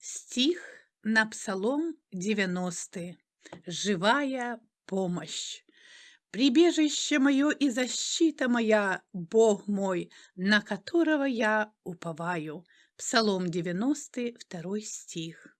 Стих на Псалом 90. Живая помощь. Прибежище мое и защита моя, Бог мой, на которого я уповаю. Псалом 92 стих.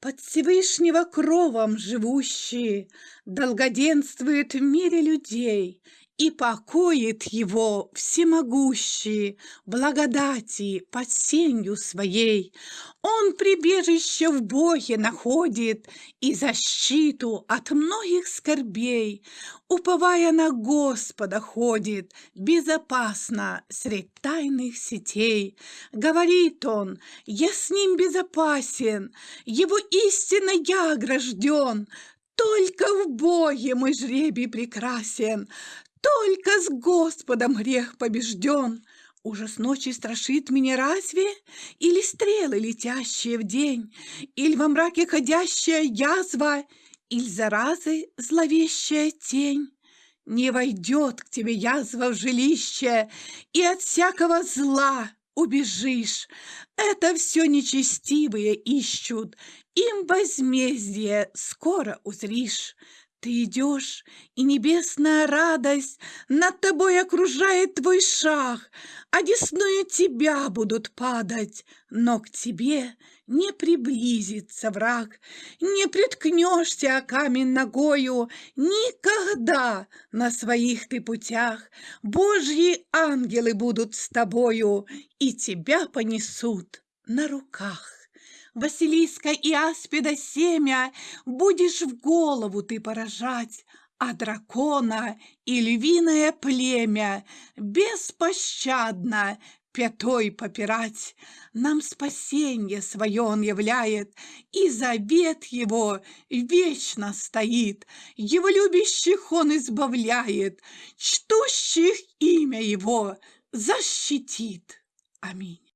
Под Всевышнего кровом живущие Долгоденствует в мире людей, И покоит его всемогущий Благодати под сенью своей. Он прибежище в Боге находит И защиту от многих скорбей, Уповая на Господа ходит Безопасно средь тайных сетей. Говорит он, я с ним безопасен, Его истинно я огражден, Только в Боге мой жребий прекрасен, Только с Господом грех побежден. Ужас ночи страшит меня разве? Или стрелы, летящие в день? Или во мраке ходящая язва? Или заразы зловещая тень? Не войдет к тебе язва в жилище, И от всякого зла убежишь. Это все нечестивые ищут, им возмездие скоро узришь. Ты идешь, и небесная радость Над тобой окружает твой шаг, Одесную тебя будут падать, Но к тебе не приблизится враг. Не приткнешься о камень ногою Никогда на своих ты путях. Божьи ангелы будут с тобою И тебя понесут на руках. Василиска и аспида семя Будешь в голову ты поражать, А дракона и львиное племя Беспощадно пятой попирать. Нам спасенье свое он являет, И завет его вечно стоит. Его любящих он избавляет, Чтущих имя его защитит. Аминь.